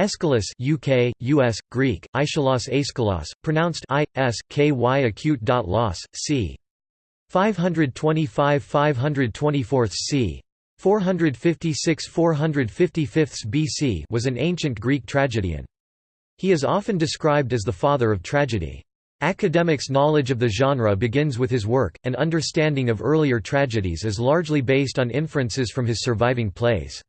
Aeschylus UK, US, Greek, Aeschylus Aeschylus, pronounced I, S, K, Y acute dot loss, c. 525 524 c. 456 455 BC was an ancient Greek tragedian. He is often described as the father of tragedy. Academics' knowledge of the genre begins with his work, and understanding of earlier tragedies is largely based on inferences from his surviving plays.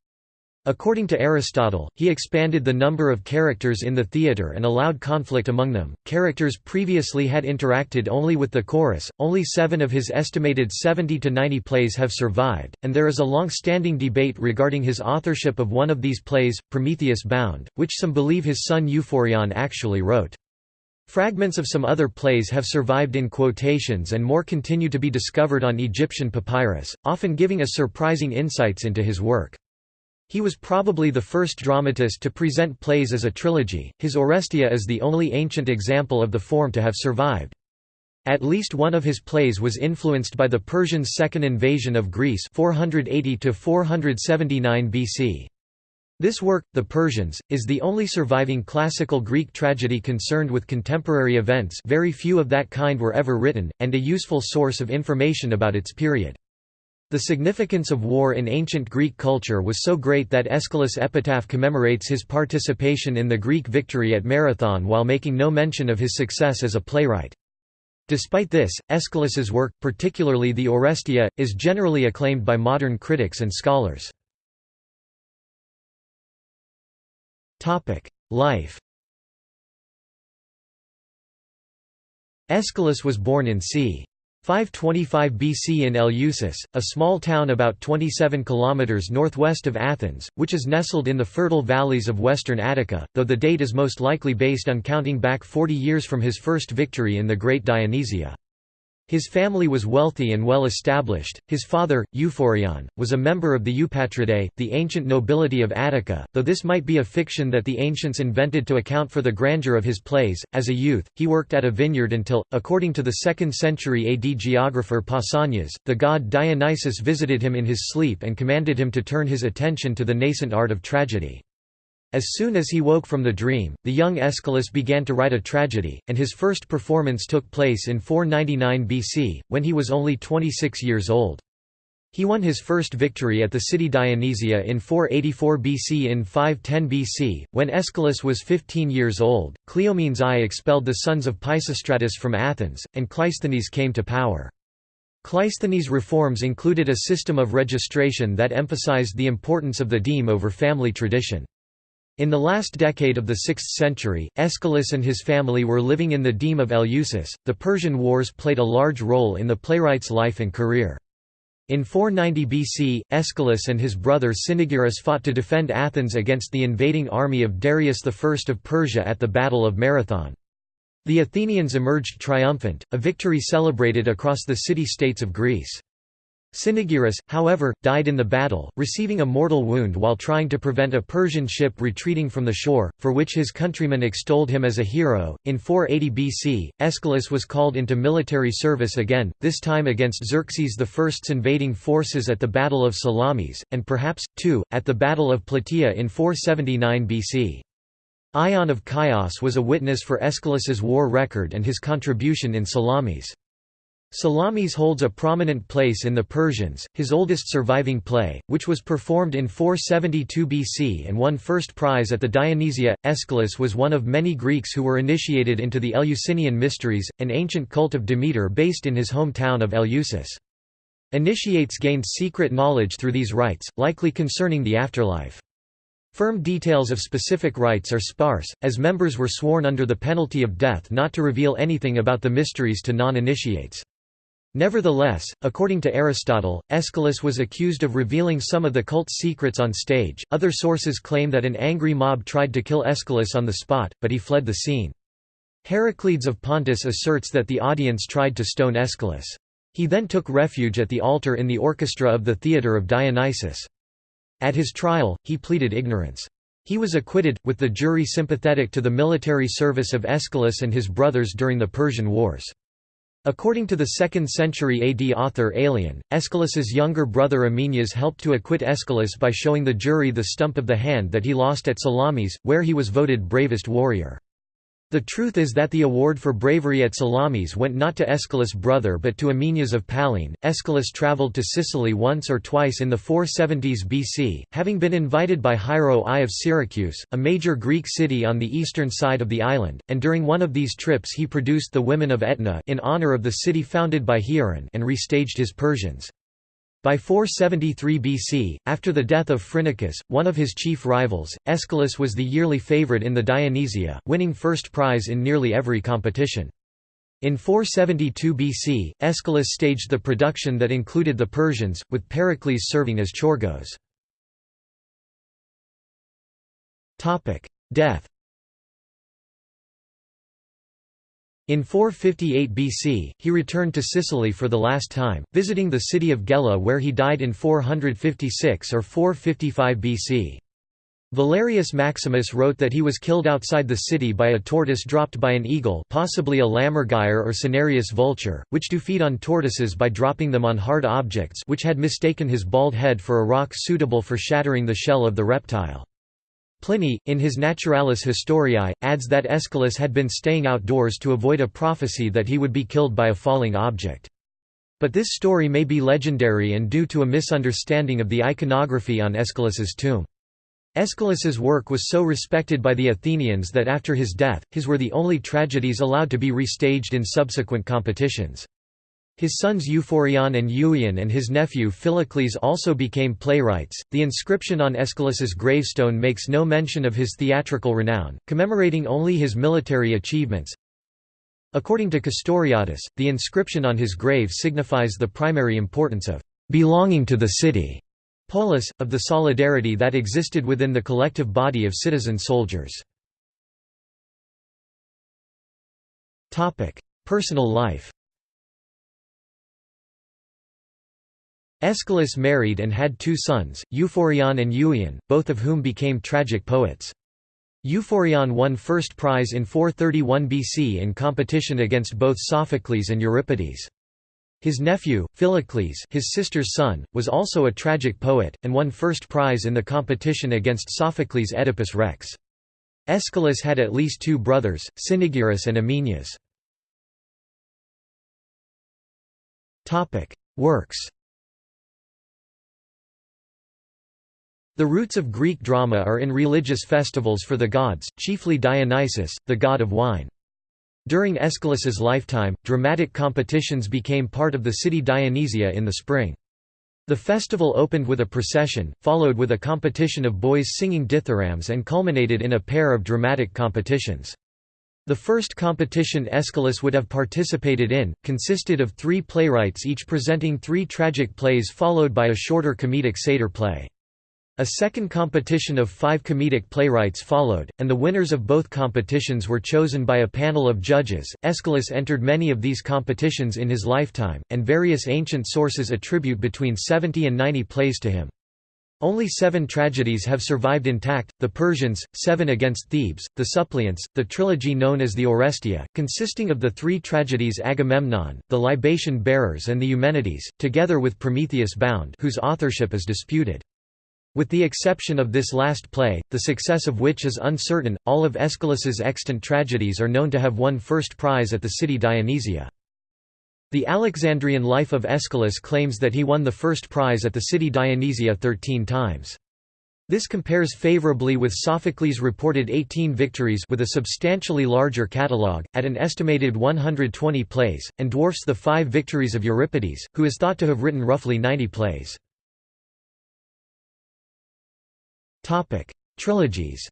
According to Aristotle, he expanded the number of characters in the theatre and allowed conflict among them. Characters previously had interacted only with the chorus, only seven of his estimated 70 to 90 plays have survived, and there is a long standing debate regarding his authorship of one of these plays, Prometheus Bound, which some believe his son Euphorion actually wrote. Fragments of some other plays have survived in quotations and more continue to be discovered on Egyptian papyrus, often giving us surprising insights into his work. He was probably the first dramatist to present plays as a trilogy. His Oresteia is the only ancient example of the form to have survived. At least one of his plays was influenced by the Persians' second invasion of Greece 480 479 BC. This work, The Persians, is the only surviving classical Greek tragedy concerned with contemporary events very few of that kind were ever written, and a useful source of information about its period. The significance of war in ancient Greek culture was so great that Aeschylus' epitaph commemorates his participation in the Greek victory at Marathon while making no mention of his success as a playwright. Despite this, Aeschylus's work, particularly the Oresteia, is generally acclaimed by modern critics and scholars. Life Aeschylus was born in c. 525 BC in Eleusis, a small town about 27 km northwest of Athens, which is nestled in the fertile valleys of western Attica, though the date is most likely based on counting back 40 years from his first victory in the Great Dionysia. His family was wealthy and well established. His father, Euphorion, was a member of the Eupatridae, the ancient nobility of Attica, though this might be a fiction that the ancients invented to account for the grandeur of his plays. As a youth, he worked at a vineyard until, according to the 2nd century AD geographer Pausanias, the god Dionysus visited him in his sleep and commanded him to turn his attention to the nascent art of tragedy. As soon as he woke from the dream, the young Aeschylus began to write a tragedy, and his first performance took place in 499 BC, when he was only 26 years old. He won his first victory at the city Dionysia in 484 BC in 510 BC, when Aeschylus was 15 years old. Cleomenes I expelled the sons of Pisistratus from Athens, and Cleisthenes came to power. Cleisthenes' reforms included a system of registration that emphasized the importance of the deme over family tradition. In the last decade of the 6th century, Aeschylus and his family were living in the deme of Eleusis. The Persian Wars played a large role in the playwright's life and career. In 490 BC, Aeschylus and his brother Cynaegirus fought to defend Athens against the invading army of Darius I of Persia at the Battle of Marathon. The Athenians emerged triumphant, a victory celebrated across the city-states of Greece. Cynaegirus, however, died in the battle, receiving a mortal wound while trying to prevent a Persian ship retreating from the shore, for which his countrymen extolled him as a hero. In 480 BC, Aeschylus was called into military service again, this time against Xerxes I's invading forces at the Battle of Salamis, and perhaps, too, at the Battle of Plataea in 479 BC. Ion of Chios was a witness for Aeschylus's war record and his contribution in Salamis. Salamis holds a prominent place in the Persians, his oldest surviving play, which was performed in 472 BC and won first prize at the Dionysia. Aeschylus was one of many Greeks who were initiated into the Eleusinian Mysteries, an ancient cult of Demeter based in his hometown of Eleusis. Initiates gained secret knowledge through these rites, likely concerning the afterlife. Firm details of specific rites are sparse, as members were sworn under the penalty of death not to reveal anything about the mysteries to non-initiates. Nevertheless, according to Aristotle, Aeschylus was accused of revealing some of the cult's secrets on stage. Other sources claim that an angry mob tried to kill Aeschylus on the spot, but he fled the scene. Heraclides of Pontus asserts that the audience tried to stone Aeschylus. He then took refuge at the altar in the orchestra of the theatre of Dionysus. At his trial, he pleaded ignorance. He was acquitted, with the jury sympathetic to the military service of Aeschylus and his brothers during the Persian Wars. According to the 2nd century AD author Aelian, Aeschylus's younger brother Amenias helped to acquit Aeschylus by showing the jury the stump of the hand that he lost at Salamis, where he was voted bravest warrior. The truth is that the award for bravery at Salamis went not to Aeschylus' brother but to Amenias of Pallene. Aeschylus travelled to Sicily once or twice in the 470s BC, having been invited by Hiero I of Syracuse, a major Greek city on the eastern side of the island, and during one of these trips he produced the women of Etna in honour of the city founded by Hieron and restaged his Persians. By 473 BC, after the death of Phrynichus, one of his chief rivals, Aeschylus was the yearly favourite in the Dionysia, winning first prize in nearly every competition. In 472 BC, Aeschylus staged the production that included the Persians, with Pericles serving as choregos. Death In 458 BC, he returned to Sicily for the last time, visiting the city of Gela where he died in 456 or 455 BC. Valerius Maximus wrote that he was killed outside the city by a tortoise dropped by an eagle possibly a lammergeier or cinereous vulture, which do feed on tortoises by dropping them on hard objects which had mistaken his bald head for a rock suitable for shattering the shell of the reptile. Pliny, in his Naturalis Historiae, adds that Aeschylus had been staying outdoors to avoid a prophecy that he would be killed by a falling object. But this story may be legendary and due to a misunderstanding of the iconography on Aeschylus's tomb. Aeschylus's work was so respected by the Athenians that after his death, his were the only tragedies allowed to be restaged in subsequent competitions. His sons Euphorion and Euion and his nephew Philocles also became playwrights. The inscription on Aeschylus's gravestone makes no mention of his theatrical renown, commemorating only his military achievements. According to Castoriadis, the inscription on his grave signifies the primary importance of belonging to the city, polis, of the solidarity that existed within the collective body of citizen soldiers. Personal life Aeschylus married and had two sons, Euphorion and Euion, both of whom became tragic poets. Euphorion won first prize in 431 BC in competition against both Sophocles and Euripides. His nephew, Philocles his sister's son, was also a tragic poet, and won first prize in the competition against Sophocles' Oedipus Rex. Aeschylus had at least two brothers, Cynaegirus and Amenias. Works The roots of Greek drama are in religious festivals for the gods, chiefly Dionysus, the god of wine. During Aeschylus's lifetime, dramatic competitions became part of the city Dionysia in the spring. The festival opened with a procession, followed with a competition of boys singing dithyrambs and culminated in a pair of dramatic competitions. The first competition Aeschylus would have participated in, consisted of three playwrights each presenting three tragic plays followed by a shorter comedic satyr play. A second competition of five comedic playwrights followed, and the winners of both competitions were chosen by a panel of judges. Aeschylus entered many of these competitions in his lifetime, and various ancient sources attribute between 70 and 90 plays to him. Only seven tragedies have survived intact, the Persians, Seven Against Thebes, the Suppliants, the trilogy known as the Oresteia, consisting of the three tragedies Agamemnon, the Libation Bearers and the Eumenides, together with Prometheus Bound whose authorship is disputed. With the exception of this last play, the success of which is uncertain, all of Aeschylus's extant tragedies are known to have won first prize at the city Dionysia. The Alexandrian Life of Aeschylus claims that he won the first prize at the city Dionysia 13 times. This compares favorably with Sophocles' reported 18 victories with a substantially larger catalogue, at an estimated 120 plays, and dwarfs the five victories of Euripides, who is thought to have written roughly 90 plays. Topic: Trilogies.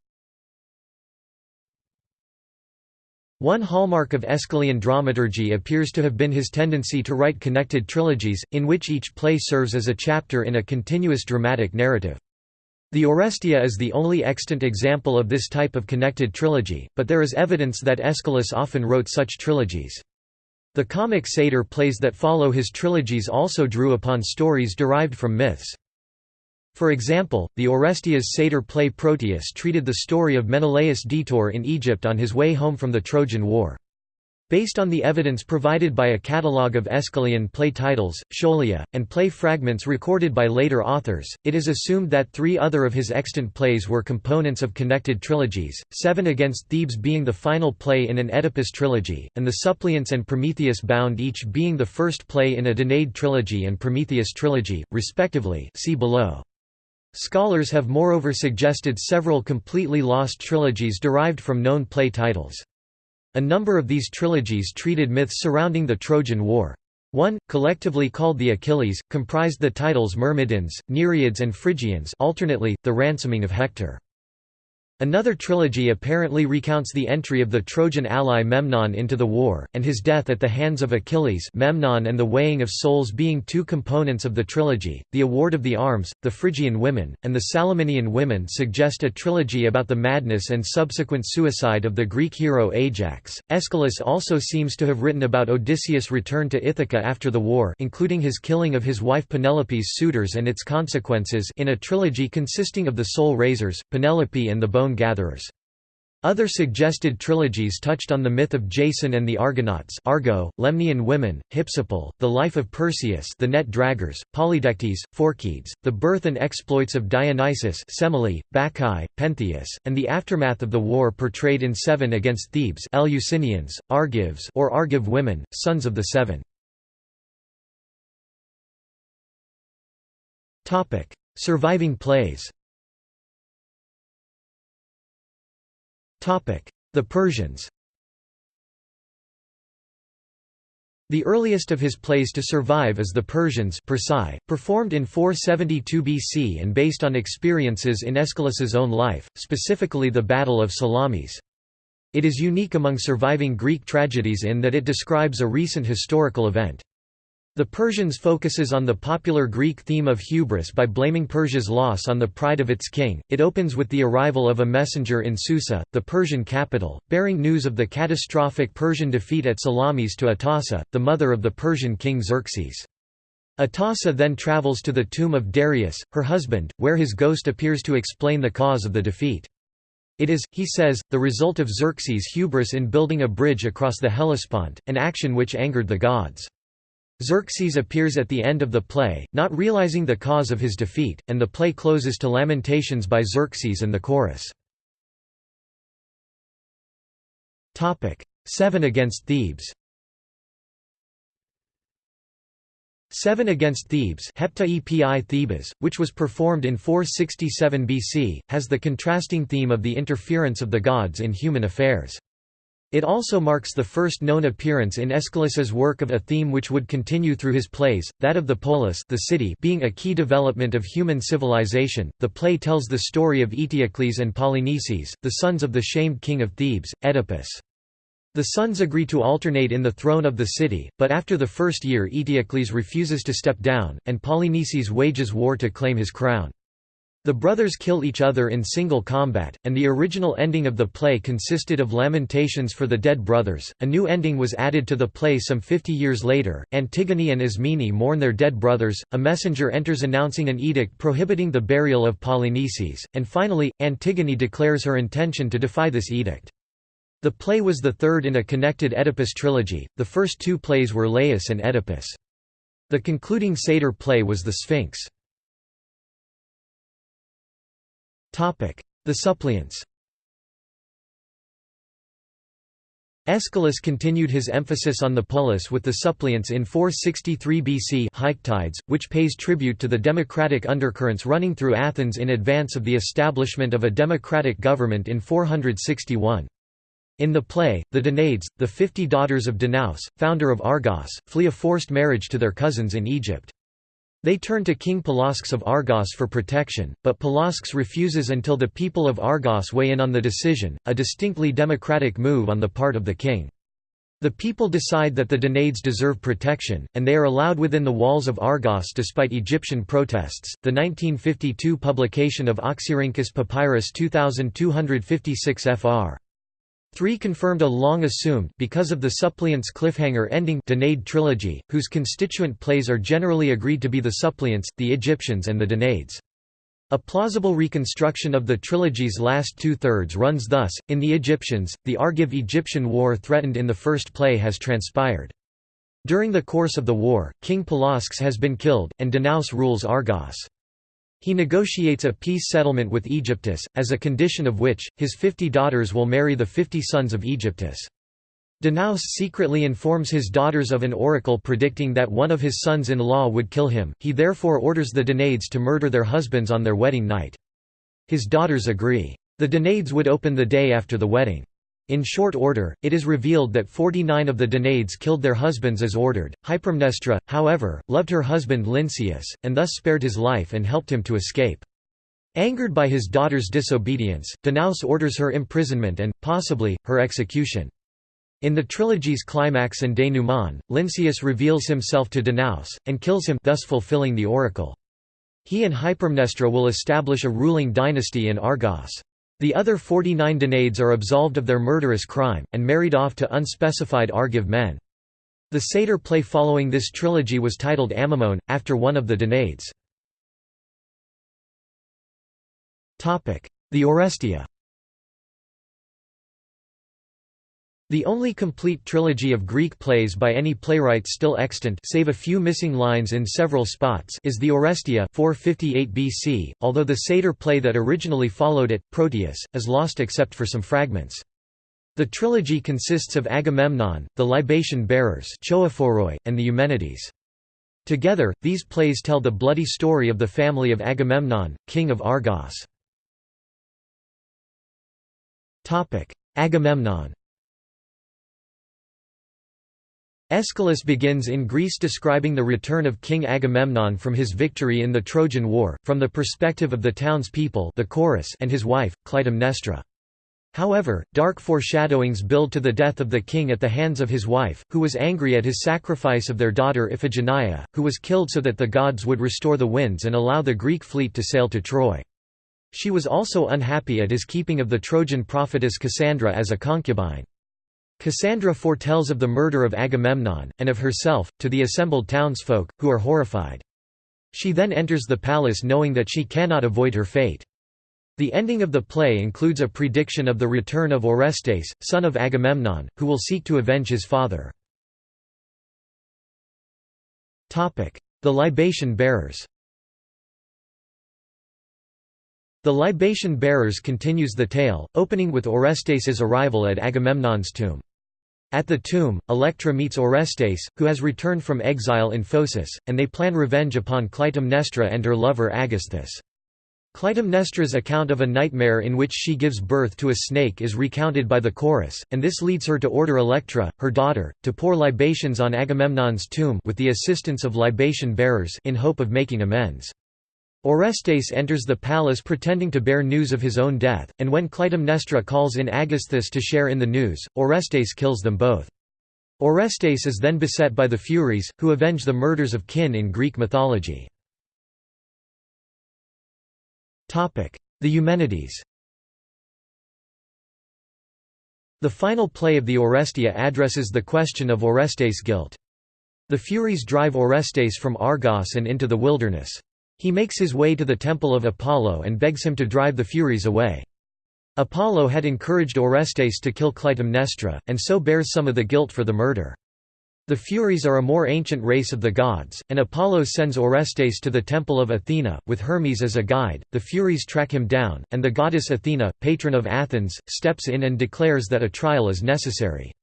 One hallmark of Aeschylean dramaturgy appears to have been his tendency to write connected trilogies, in which each play serves as a chapter in a continuous dramatic narrative. The Oresteia is the only extant example of this type of connected trilogy, but there is evidence that Aeschylus often wrote such trilogies. The comic satyr plays that follow his trilogies also drew upon stories derived from myths. For example, the Oresteia's satyr play Proteus treated the story of Menelaus' detour in Egypt on his way home from the Trojan War. Based on the evidence provided by a catalogue of Aeschylean play titles, scholia, and play fragments recorded by later authors, it is assumed that three other of his extant plays were components of connected trilogies, Seven Against Thebes being the final play in an Oedipus trilogy, and The Suppliants and Prometheus Bound each being the first play in a Danaid trilogy and Prometheus trilogy, respectively see below. Scholars have moreover suggested several completely lost trilogies derived from known play titles. A number of these trilogies treated myths surrounding the Trojan War. One, collectively called the Achilles, comprised the titles Myrmidons, Nereids and Phrygians alternately, the ransoming of Hector. Another trilogy apparently recounts the entry of the Trojan ally Memnon into the war, and his death at the hands of Achilles Memnon and the weighing of souls being two components of the trilogy. The award of the arms, the Phrygian women, and the Salaminian women suggest a trilogy about the madness and subsequent suicide of the Greek hero Ajax. Aeschylus also seems to have written about Odysseus' return to Ithaca after the war including his killing of his wife Penelope's suitors and its consequences in a trilogy consisting of the Soul Raisers, Penelope and the Bone gatherers. Other suggested trilogies touched on the myth of Jason and the Argonauts Argo, Lemnian women, Hypsipyle, the life of Perseus the net draggers, Polydectes, Phorkys, the birth and exploits of Dionysus Semele, Bacchae, Pentheus, and the aftermath of the war portrayed in Seven Against Thebes Eleusinians, Argives or Argive women, sons of the Seven. Surviving plays The Persians The earliest of his plays to survive is The Persians Persai, performed in 472 BC and based on experiences in Aeschylus's own life, specifically the Battle of Salamis. It is unique among surviving Greek tragedies in that it describes a recent historical event. The Persians focuses on the popular Greek theme of hubris by blaming Persia's loss on the pride of its king. It opens with the arrival of a messenger in Susa, the Persian capital, bearing news of the catastrophic Persian defeat at Salamis to Atossa, the mother of the Persian king Xerxes. Atossa then travels to the tomb of Darius, her husband, where his ghost appears to explain the cause of the defeat. It is, he says, the result of Xerxes' hubris in building a bridge across the Hellespont, an action which angered the gods. Xerxes appears at the end of the play, not realizing the cause of his defeat, and the play closes to lamentations by Xerxes and the chorus. Seven Against Thebes Seven Against Thebes Hepta Thebes, which was performed in 467 BC, has the contrasting theme of the interference of the gods in human affairs. It also marks the first known appearance in Aeschylus's work of a theme which would continue through his plays, that of the polis the city being a key development of human civilization. The play tells the story of Eteocles and Polynices, the sons of the shamed king of Thebes, Oedipus. The sons agree to alternate in the throne of the city, but after the first year Eteocles refuses to step down, and Polynices wages war to claim his crown. The brothers kill each other in single combat, and the original ending of the play consisted of lamentations for the dead brothers. A new ending was added to the play some 50 years later. Antigone and Ismene mourn their dead brothers, a messenger enters announcing an edict prohibiting the burial of Polynices, and finally, Antigone declares her intention to defy this edict. The play was the third in a connected Oedipus trilogy, the first two plays were Laius and Oedipus. The concluding satyr play was The Sphinx. The suppliants Aeschylus continued his emphasis on the polis with the suppliants in 463 BC Hiketides, which pays tribute to the democratic undercurrents running through Athens in advance of the establishment of a democratic government in 461. In the play, the Danaids, the fifty daughters of Danaus, founder of Argos, flee a forced marriage to their cousins in Egypt. They turn to King Pelasgus of Argos for protection, but Pelasgus refuses until the people of Argos weigh in on the decision, a distinctly democratic move on the part of the king. The people decide that the Danaids deserve protection, and they are allowed within the walls of Argos despite Egyptian protests. The 1952 publication of Oxyrhynchus Papyrus 2256 fr. 3 confirmed a long-assumed because of the suppliants cliffhanger ending Danaid trilogy, whose constituent plays are generally agreed to be the suppliants, the Egyptians and the Danaids. A plausible reconstruction of the trilogy's last two-thirds runs thus, in The Egyptians, the Argive-Egyptian war threatened in the first play has transpired. During the course of the war, King Pelasgus has been killed, and Danaus rules Argos. He negotiates a peace settlement with Aegyptus, as a condition of which, his fifty daughters will marry the fifty sons of Aegyptus. Danaus secretly informs his daughters of an oracle predicting that one of his sons-in-law would kill him, he therefore orders the Danaids to murder their husbands on their wedding night. His daughters agree. The Danaids would open the day after the wedding. In short order, it is revealed that 49 of the Danaids killed their husbands as ordered. Hypermnestra, however, loved her husband Lynceus, and thus spared his life and helped him to escape. Angered by his daughter's disobedience, Danaus orders her imprisonment and, possibly, her execution. In the trilogy's climax and denouement, Lynceus reveals himself to Danaus, and kills him thus fulfilling the oracle. He and Hypermnestra will establish a ruling dynasty in Argos. The other 49 Danaids are absolved of their murderous crime, and married off to unspecified Argive men. The satyr play following this trilogy was titled Amymone, after one of the Danaids. The Oresteia The only complete trilogy of Greek plays by any playwright still extant save a few missing lines in several spots is the Oresteia 458 BC, although the satyr play that originally followed it, Proteus, is lost except for some fragments. The trilogy consists of Agamemnon, the libation bearers and the Eumenides. Together, these plays tell the bloody story of the family of Agamemnon, king of Argos. Agamemnon Aeschylus begins in Greece describing the return of King Agamemnon from his victory in the Trojan War, from the perspective of the townspeople the chorus and his wife, Clytemnestra. However, dark foreshadowings build to the death of the king at the hands of his wife, who was angry at his sacrifice of their daughter Iphigenia, who was killed so that the gods would restore the winds and allow the Greek fleet to sail to Troy. She was also unhappy at his keeping of the Trojan prophetess Cassandra as a concubine. Cassandra foretells of the murder of Agamemnon, and of herself, to the assembled townsfolk, who are horrified. She then enters the palace knowing that she cannot avoid her fate. The ending of the play includes a prediction of the return of Orestes, son of Agamemnon, who will seek to avenge his father. The libation bearers The libation bearers continues the tale, opening with Orestes' arrival at Agamemnon's tomb. At the tomb, Electra meets Orestes, who has returned from exile in Phocis, and they plan revenge upon Clytemnestra and her lover Aegisthus. Clytemnestra's account of a nightmare in which she gives birth to a snake is recounted by the chorus, and this leads her to order Electra, her daughter, to pour libations on Agamemnon's tomb with the assistance of libation bearers in hope of making amends. Orestes enters the palace pretending to bear news of his own death, and when Clytemnestra calls in Aegisthus to share in the news, Orestes kills them both. Orestes is then beset by the Furies, who avenge the murders of kin in Greek mythology. The Eumenides The final play of the Oresteia addresses the question of Orestes' guilt. The Furies drive Orestes from Argos and into the wilderness. He makes his way to the temple of Apollo and begs him to drive the Furies away. Apollo had encouraged Orestes to kill Clytemnestra, and so bears some of the guilt for the murder. The Furies are a more ancient race of the gods, and Apollo sends Orestes to the temple of Athena, with Hermes as a guide. The Furies track him down, and the goddess Athena, patron of Athens, steps in and declares that a trial is necessary.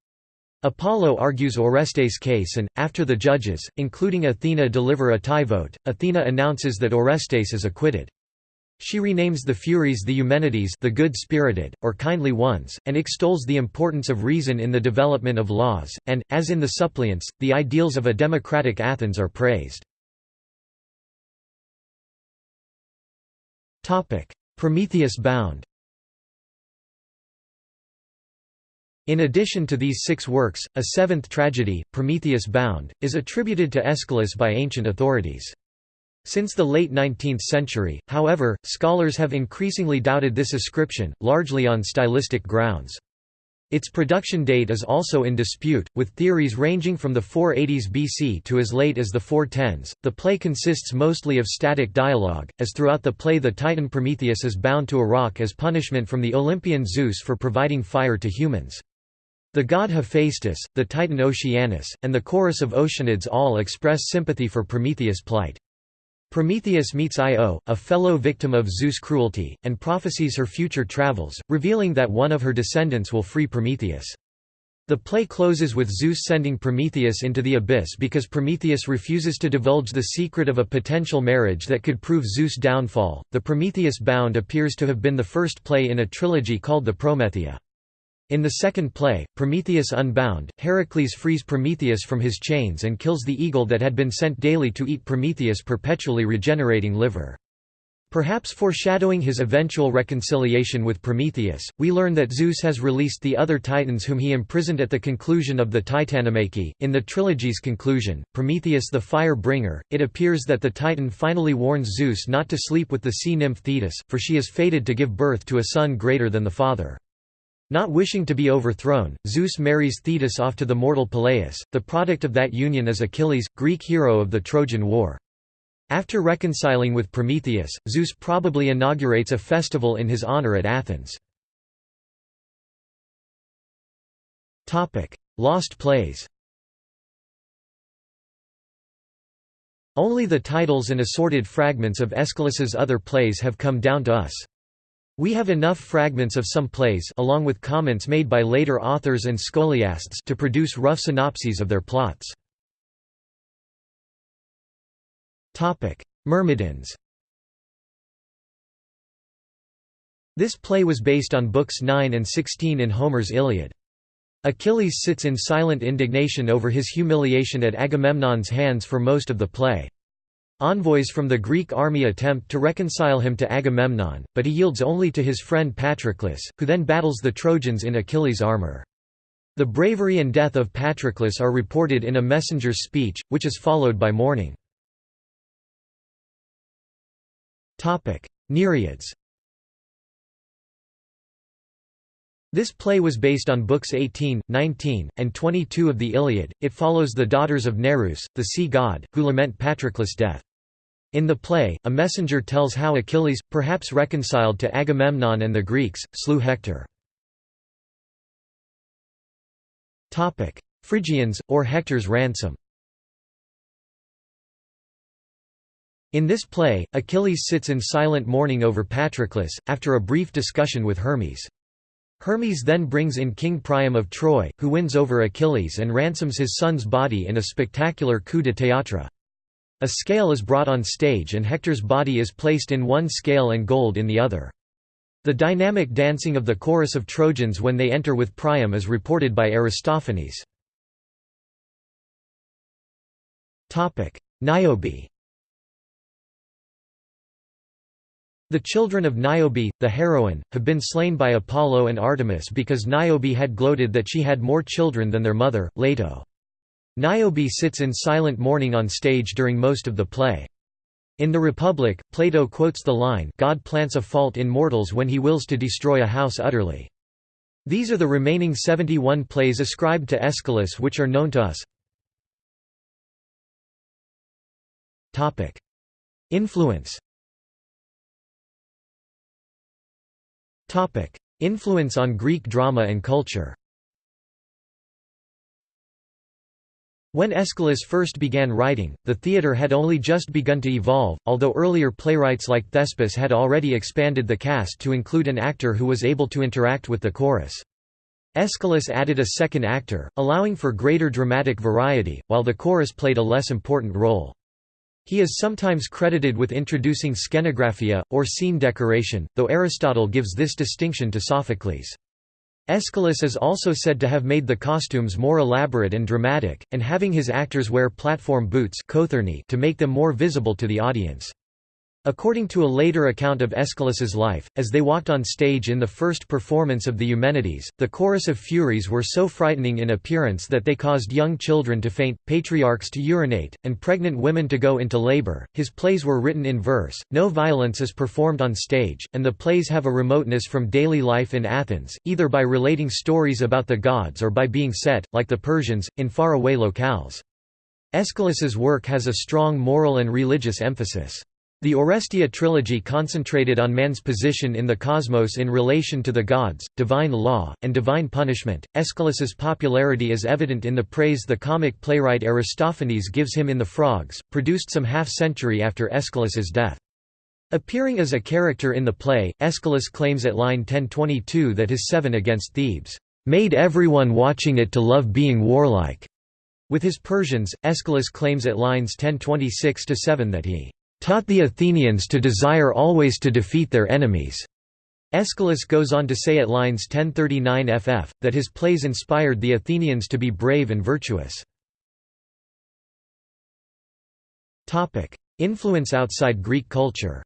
Apollo argues Orestes' case and, after the judges, including Athena deliver a tie vote, Athena announces that Orestes is acquitted. She renames the Furies the Eumenides the good-spirited, or kindly ones, and extols the importance of reason in the development of laws, and, as in the suppliants, the ideals of a democratic Athens are praised. Prometheus Bound In addition to these six works, a seventh tragedy, Prometheus Bound, is attributed to Aeschylus by ancient authorities. Since the late 19th century, however, scholars have increasingly doubted this ascription, largely on stylistic grounds. Its production date is also in dispute, with theories ranging from the 480s BC to as late as the 410s. The play consists mostly of static dialogue, as throughout the play the Titan Prometheus is bound to a rock as punishment from the Olympian Zeus for providing fire to humans. The god Hephaestus, the Titan Oceanus, and the chorus of Oceanids all express sympathy for Prometheus' plight. Prometheus meets Io, a fellow victim of Zeus' cruelty, and prophesies her future travels, revealing that one of her descendants will free Prometheus. The play closes with Zeus sending Prometheus into the abyss because Prometheus refuses to divulge the secret of a potential marriage that could prove Zeus' downfall. The Prometheus Bound appears to have been the first play in a trilogy called the Prometheia. In the second play, Prometheus Unbound, Heracles frees Prometheus from his chains and kills the eagle that had been sent daily to eat Prometheus' perpetually regenerating liver. Perhaps foreshadowing his eventual reconciliation with Prometheus, we learn that Zeus has released the other Titans whom he imprisoned at the conclusion of the Titanomachy. In the trilogy's conclusion, Prometheus the Fire Bringer, it appears that the Titan finally warns Zeus not to sleep with the sea nymph Thetis, for she is fated to give birth to a son greater than the father. Not wishing to be overthrown, Zeus marries Thetis off to the mortal Peleus, the product of that union is Achilles, Greek hero of the Trojan War. After reconciling with Prometheus, Zeus probably inaugurates a festival in his honor at Athens. Lost plays Only the titles and assorted fragments of Aeschylus's other plays have come down to us. We have enough fragments of some plays along with comments made by later authors and scholiasts to produce rough synopses of their plots. Myrmidons This play was based on books 9 and 16 in Homer's Iliad. Achilles sits in silent indignation over his humiliation at Agamemnon's hands for most of the play. Envoys from the Greek army attempt to reconcile him to Agamemnon, but he yields only to his friend Patroclus, who then battles the Trojans in Achilles' armor. The bravery and death of Patroclus are reported in a messenger's speech, which is followed by mourning. Nereids This play was based on books 18, 19, and 22 of the Iliad. It follows the daughters of Nereus, the sea god, who lament Patroclus' death. In the play, a messenger tells how Achilles, perhaps reconciled to Agamemnon and the Greeks, slew Hector. Phrygians, or Hector's ransom In this play, Achilles sits in silent mourning over Patroclus, after a brief discussion with Hermes. Hermes then brings in King Priam of Troy, who wins over Achilles and ransoms his son's body in a spectacular coup de théâtre. A scale is brought on stage and Hector's body is placed in one scale and gold in the other. The dynamic dancing of the chorus of Trojans when they enter with Priam is reported by Aristophanes. Niobe The children of Niobe, the heroine, have been slain by Apollo and Artemis because Niobe had gloated that she had more children than their mother, Leto. Niobe sits in silent mourning on stage during most of the play. In The Republic, Plato quotes the line God plants a fault in mortals when he wills to destroy a house utterly. These are the remaining 71 plays ascribed to Aeschylus which are known to us. Influence Influence on Greek drama and culture When Aeschylus first began writing, the theatre had only just begun to evolve, although earlier playwrights like Thespis had already expanded the cast to include an actor who was able to interact with the chorus. Aeschylus added a second actor, allowing for greater dramatic variety, while the chorus played a less important role. He is sometimes credited with introducing skenographia, or scene decoration, though Aristotle gives this distinction to Sophocles. Aeschylus is also said to have made the costumes more elaborate and dramatic, and having his actors wear platform boots to make them more visible to the audience. According to a later account of Aeschylus's life, as they walked on stage in the first performance of the Eumenides, the chorus of Furies were so frightening in appearance that they caused young children to faint, patriarchs to urinate, and pregnant women to go into labor. His plays were written in verse, no violence is performed on stage, and the plays have a remoteness from daily life in Athens, either by relating stories about the gods or by being set, like the Persians, in faraway locales. Aeschylus's work has a strong moral and religious emphasis. The Oresteia trilogy concentrated on man's position in the cosmos in relation to the gods, divine law, and divine punishment. Aeschylus's popularity is evident in the praise the comic playwright Aristophanes gives him in The Frogs, produced some half-century after Aeschylus's death. Appearing as a character in the play, Aeschylus claims at line 1022 that his seven against Thebes, "...made everyone watching it to love being warlike." With his Persians, Aeschylus claims at lines 1026–7 that he taught the Athenians to desire always to defeat their enemies. Aeschylus goes on to say at lines 1039 ff, that his plays inspired the Athenians to be brave and virtuous. Influence outside Greek culture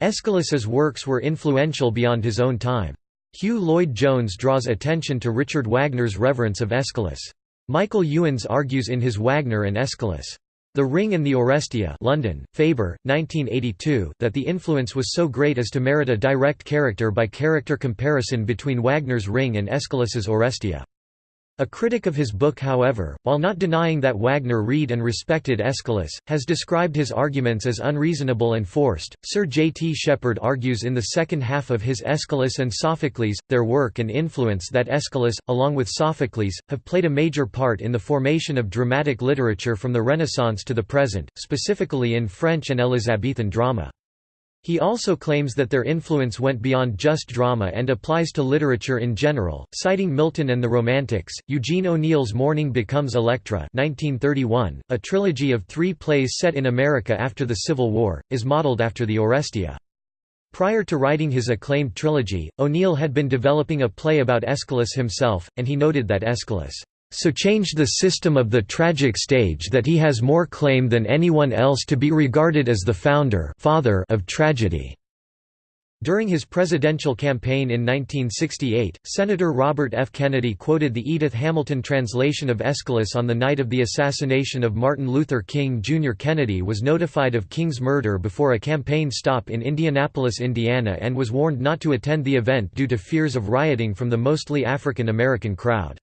Aeschylus's works were influential beyond his own time. Hugh Lloyd-Jones draws attention to Richard Wagner's reverence of Aeschylus. Michael Ewans argues in his Wagner and Aeschylus. The Ring and the Oresteia London, Faber, 1982, that the influence was so great as to merit a direct character-by-character -character comparison between Wagner's Ring and Aeschylus's Oresteia. A critic of his book however, while not denying that Wagner read and respected Aeschylus, has described his arguments as unreasonable and forced. Sir J. T. Sheppard argues in the second half of his Aeschylus and Sophocles, their work and influence that Aeschylus, along with Sophocles, have played a major part in the formation of dramatic literature from the Renaissance to the present, specifically in French and Elizabethan drama. He also claims that their influence went beyond just drama and applies to literature in general, citing Milton and the Romantics. Eugene O'Neill's Morning Becomes Electra, 1931, a trilogy of three plays set in America after the Civil War, is modeled after the Oresteia. Prior to writing his acclaimed trilogy, O'Neill had been developing a play about Aeschylus himself, and he noted that Aeschylus so changed the system of the tragic stage that he has more claim than anyone else to be regarded as the founder father of tragedy." During his presidential campaign in 1968, Senator Robert F. Kennedy quoted the Edith Hamilton translation of Aeschylus on the night of the assassination of Martin Luther King Jr. Kennedy was notified of King's murder before a campaign stop in Indianapolis, Indiana and was warned not to attend the event due to fears of rioting from the mostly African American crowd.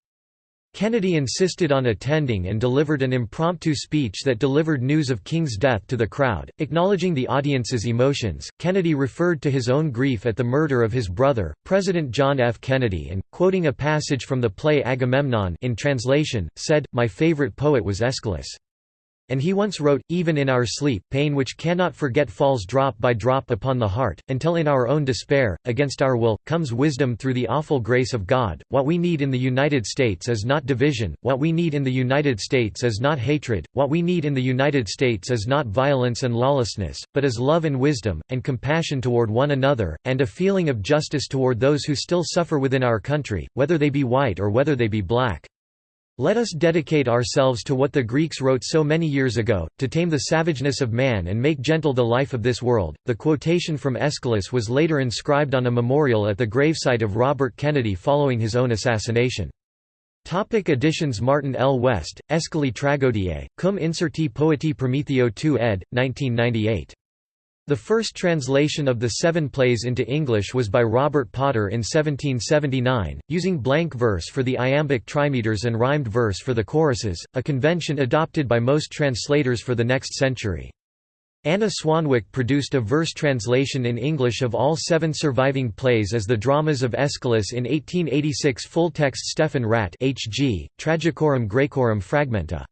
Kennedy insisted on attending and delivered an impromptu speech that delivered news of King's death to the crowd. Acknowledging the audience's emotions, Kennedy referred to his own grief at the murder of his brother, President John F. Kennedy, and, quoting a passage from the play Agamemnon in translation, said, My favorite poet was Aeschylus. And he once wrote, Even in our sleep, pain which cannot forget falls drop by drop upon the heart, until in our own despair, against our will, comes wisdom through the awful grace of God. What we need in the United States is not division, what we need in the United States is not hatred, what we need in the United States is not violence and lawlessness, but is love and wisdom, and compassion toward one another, and a feeling of justice toward those who still suffer within our country, whether they be white or whether they be black. Let us dedicate ourselves to what the Greeks wrote so many years ago, to tame the savageness of man and make gentle the life of this world. The quotation from Aeschylus was later inscribed on a memorial at the gravesite of Robert Kennedy following his own assassination. Topic editions Martin L. West, Aeschyli Tragoediae, cum incerti poetae Prometheo II ed. 1998. The first translation of the seven plays into English was by Robert Potter in 1779, using blank verse for the iambic trimeters and rhymed verse for the choruses, a convention adopted by most translators for the next century. Anna Swanwick produced a verse translation in English of all seven surviving plays as the dramas of Aeschylus in 1886 full-text Stefan Radt H.G., Tragicorum Graecorum Fragmenta.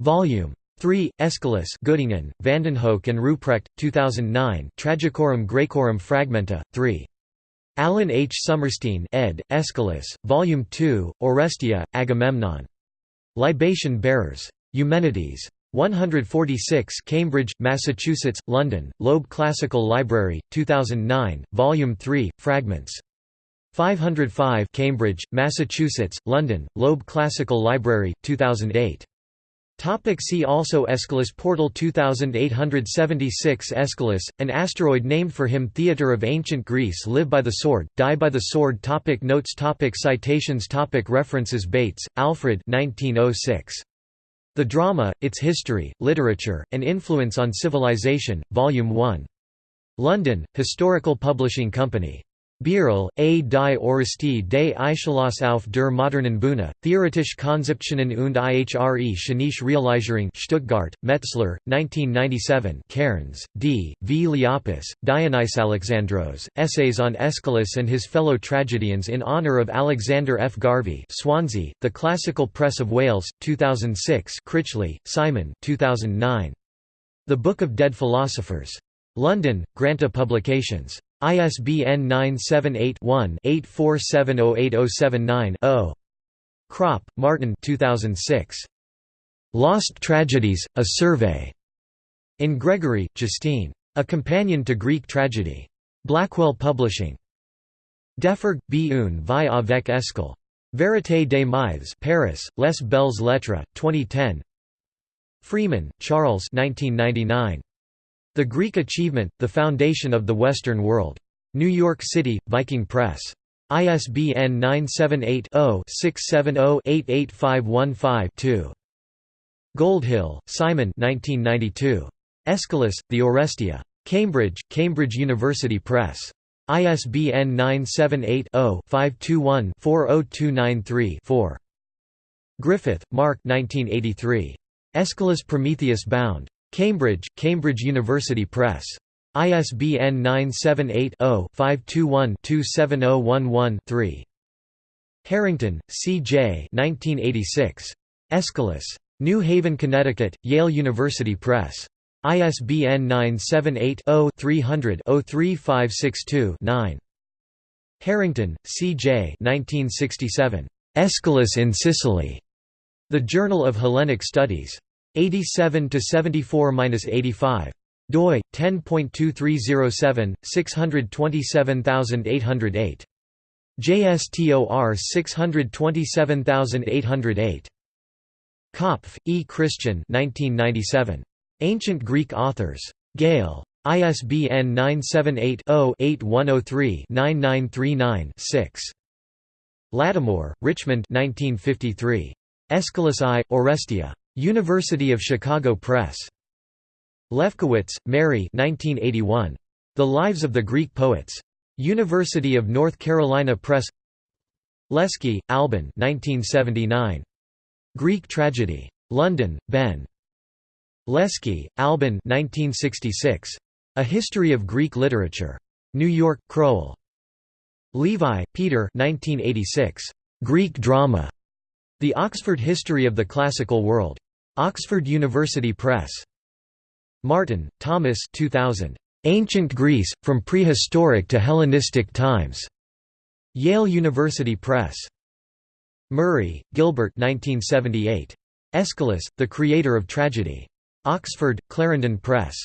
Volume 3. Aeschylus Göttingen, Vandenhoeck and Ruprecht, 2009 Tragicorum Graecorum Fragmenta, 3. Alan H. Sommerstein ed., Aeschylus, Volume 2, Oresteia, Agamemnon. Libation Bearers. Eumenides. 146 Cambridge, Massachusetts, London, Loeb Classical Library, 2009, Volume 3, Fragments. 505 Cambridge, Massachusetts, London, Loeb Classical Library, 2008. Topic see also Aeschylus Portal 2876 Aeschylus, an asteroid named for him Theatre of Ancient Greece Live by the Sword, Die by the Sword topic Notes topic Citations topic References Bates, Alfred 1906. The Drama, Its History, Literature, and Influence on Civilization, Volume 1. London, Historical Publishing Company. Bierl, A. die Orestie des auf der modernen Bühne, Theoretische Konzeptionen und ihre szenische Realisierung Stuttgart, Metzler, 1997 Cairns, D. V. Liapis, Dionys Alexandros, Essays on Aeschylus and his fellow tragedians in honour of Alexander F. Garvie Swansea, The Classical Press of Wales, 2006 Critchley, Simon 2009. The Book of Dead Philosophers. London, Granta Publications. ISBN 978-1-84708079-0. Cropp, Martin 2006. Lost Tragedies, A Survey. In Gregory, Justina. A Companion to Greek Tragedy. Blackwell Publishing. Deforge, B. Un vie avec Eschyle. Vérité des Mythes Paris, Les Belles Lettres, 2010 Freeman, Charles 1999. The Greek Achievement, The Foundation of the Western World. New York City, Viking Press. ISBN 978-0-670-88515-2. Goldhill, Simon Aeschylus, The Oresteia. Cambridge, Cambridge University Press. ISBN 978-0-521-40293-4. Griffith, Mark 1983. Aeschylus Prometheus Bound. Cambridge, Cambridge University Press. ISBN 978-0-521-27011-3. Herington, C. J. 1986. Aeschylus. New Haven, Connecticut, Yale University Press. ISBN 978-0-300-03562-9. Herington, C. J. 1967. Aeschylus in Sicily. The Journal of Hellenic Studies. 87 to 74-85 doi 10.2307 627808 JSTOR 627808 Kopff, E. Christian 1997. Ancient Greek Authors. Gale. ISBN 978-0-8103-9939-6. Lattimore, Richmond 1953. Aeschylus I, Oresteia. University of Chicago Press. Lefkowitz, Mary 1981. The Lives of the Greek Poets. University of North Carolina Press Lesky, Albin 1979. Greek Tragedy. London, Benn. Lesky, Albin 1966. A History of Greek Literature. New York, Crowell. Levi, Peter 1986. Greek Drama. The Oxford History of the Classical World. Oxford University Press. Martin, Thomas 2000. Ancient Greece, From Prehistoric to Hellenistic Times. Yale University Press. Murray, Gilbert 1978. Aeschylus, The Creator of Tragedy. Oxford, Clarendon Press.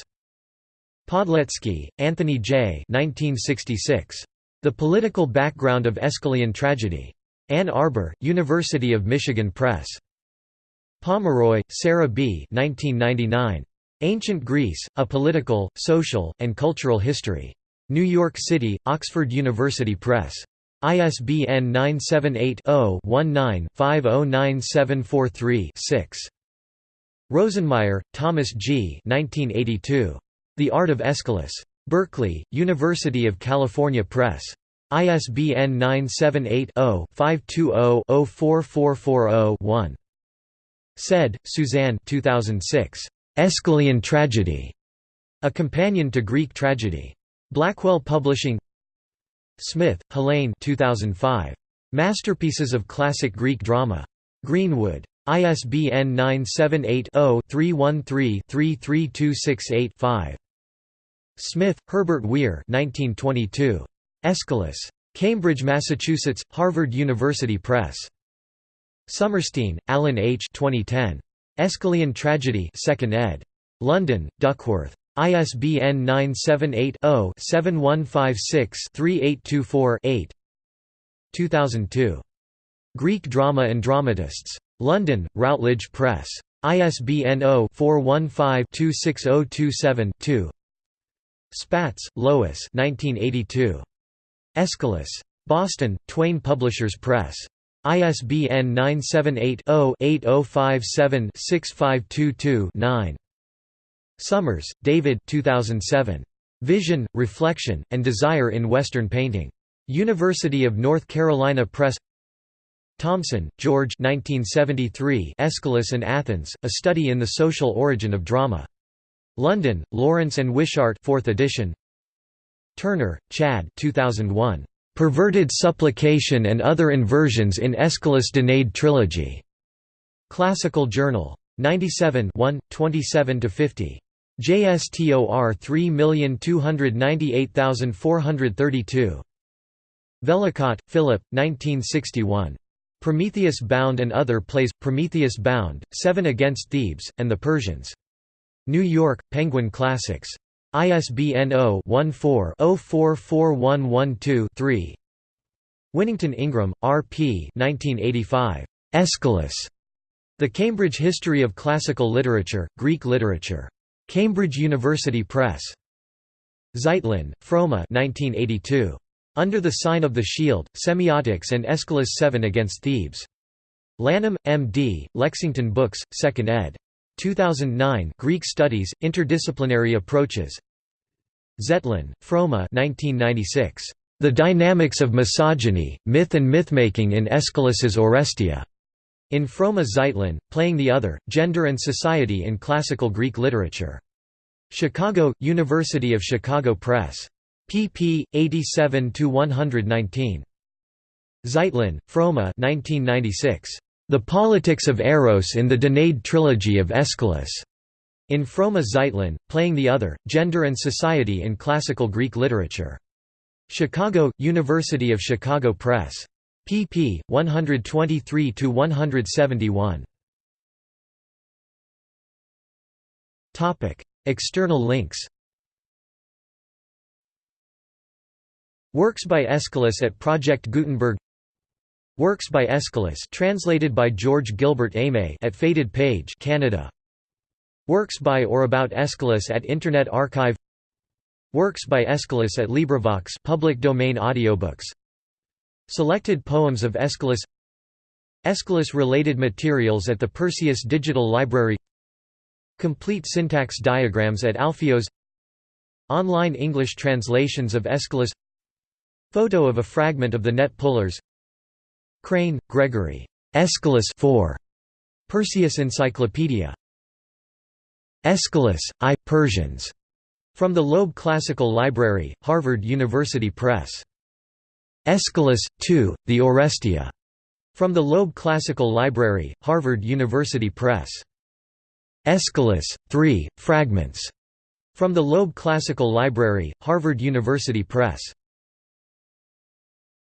Podlecki, Anthony J. 1966. The Political Background of Aeschylean Tragedy. Ann Arbor, University of Michigan Press. Pomeroy, Sarah B. 1999. Ancient Greece, A Political, Social, and Cultural History. New York City, Oxford University Press. ISBN 978-0-19-509743-6. Rosenmeyer, Thomas G. 1982. The Art of Aeschylus. Berkeley, University of California Press. ISBN 978 0 520 04440 1. Said, Suzanne 2006. Aeschylean Tragedy. A Companion to Greek Tragedy. Blackwell Publishing Smith, Helene 2005. Masterpieces of Classic Greek Drama. Greenwood. ISBN 978-0-313-33268-5. Smith, Herbert Weir 1922. Aeschylus. Cambridge, Massachusetts, Harvard University Press. Sommerstein, Alan H. 2010. Aeschylean Tragedy 2nd ed. London, Duckworth. ISBN 978-0-7156-3824-8 2002. Greek Drama and Dramatists. London, Routledge Press. ISBN 0-415-26027-2 Spatz, Lois Aeschylus. Boston, Twayne Publishers Press. ISBN 978-0-8057-6522-9. Summers, David 2007. Vision, Reflection, and Desire in Western Painting. University of North Carolina Press Thomson, George 1973 Aeschylus and Athens, A Study in the Social Origin of Drama. London, Lawrence and Wishart 4th edition. Turner, Chad 2001. Perverted Supplication and Other Inversions in Aeschylus Danaid Trilogy. Classical Journal. 97 1, 27–50. JSTOR 3298432. Vellacott, Philip, 1961. Prometheus Bound and Other Plays, Prometheus Bound, Seven Against Thebes, and the Persians. New York, Penguin Classics. ISBN 0-14-044112-3 Winnington Ingram, R. P. 1985. Aeschylus. The Cambridge History of Classical Literature, Greek Literature. Cambridge University Press. Zeitlin, Froma 1982. Under the Sign of the Shield, Semiotics and Aeschylus 7 Against Thebes. Lanham, M.D., Lexington Books, 2nd ed. 2009 Greek Studies, Interdisciplinary Approaches Zeitlin, Froma 1996. The Dynamics of Misogyny, Myth and Mythmaking in Aeschylus's Oresteia. In Froma Zeitlin, Playing the Other, Gender and Society in Classical Greek Literature. Chicago, University of Chicago Press. pp. 87 to 119. Zeitlin, Froma 1996. The Politics of Eros in the Danaid Trilogy of Aeschylus. In Froma Zeitlin, Playing the Other, Gender and Society in Classical Greek Literature. Chicago, University of Chicago Press. pp. 123–171. External links Works by Aeschylus at Project Gutenberg Works by Aeschylus translated by George Gilbert Aimé at Faded Page Canada. Works by or about Aeschylus at Internet Archive. Works by Aeschylus at LibriVox public domain audiobooks. Selected poems of Aeschylus. Aeschylus-related materials at the Perseus Digital Library. Complete syntax diagrams at Alpheios Online English translations of Aeschylus. Photo of a fragment of the net pullers Crane, Gregory. Aeschylus 4. Perseus Encyclopedia. Aeschylus, I. Persians. From the Loeb Classical Library, Harvard University Press. Aeschylus, 2, The Oresteia. From the Loeb Classical Library, Harvard University Press. Aeschylus, 3, Fragments. From the Loeb Classical Library, Harvard University Press.